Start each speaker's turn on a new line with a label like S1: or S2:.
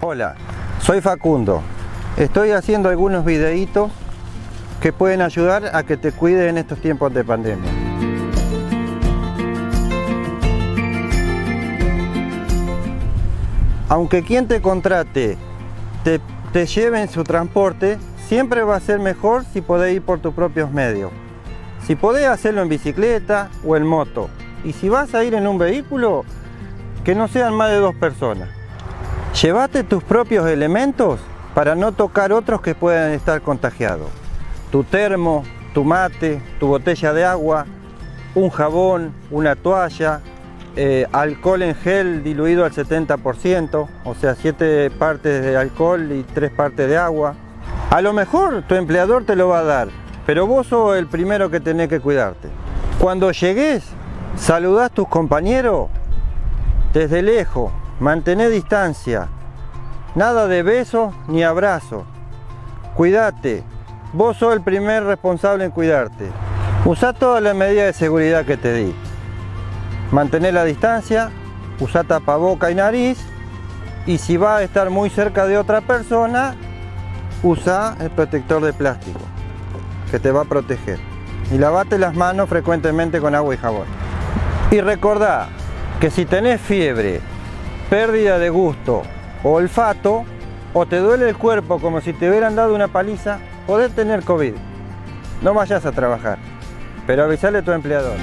S1: Hola, soy Facundo. Estoy haciendo algunos videitos que pueden ayudar a que te cuide en estos tiempos de pandemia. Aunque quien te contrate te, te lleve en su transporte, siempre va a ser mejor si podés ir por tus propios medios. Si podés hacerlo en bicicleta o en moto. Y si vas a ir en un vehículo, que no sean más de dos personas. Llévate tus propios elementos para no tocar otros que puedan estar contagiados. Tu termo, tu mate, tu botella de agua, un jabón, una toalla, eh, alcohol en gel diluido al 70%, o sea, 7 partes de alcohol y 3 partes de agua. A lo mejor tu empleador te lo va a dar, pero vos sos el primero que tenés que cuidarte. Cuando llegues, saludás a tus compañeros desde lejos, mantené distancia, nada de besos ni abrazos. Cuídate, vos sos el primer responsable en cuidarte. Usa todas las medidas de seguridad que te di. Mantener la distancia, usa tapaboca y nariz y si va a estar muy cerca de otra persona, usa el protector de plástico que te va a proteger. Y lavate las manos frecuentemente con agua y jabón. Y recordá que si tenés fiebre, pérdida de gusto o olfato, o te duele el cuerpo como si te hubieran dado una paliza, podés tener COVID. No vayas a trabajar, pero avisale a tu empleador.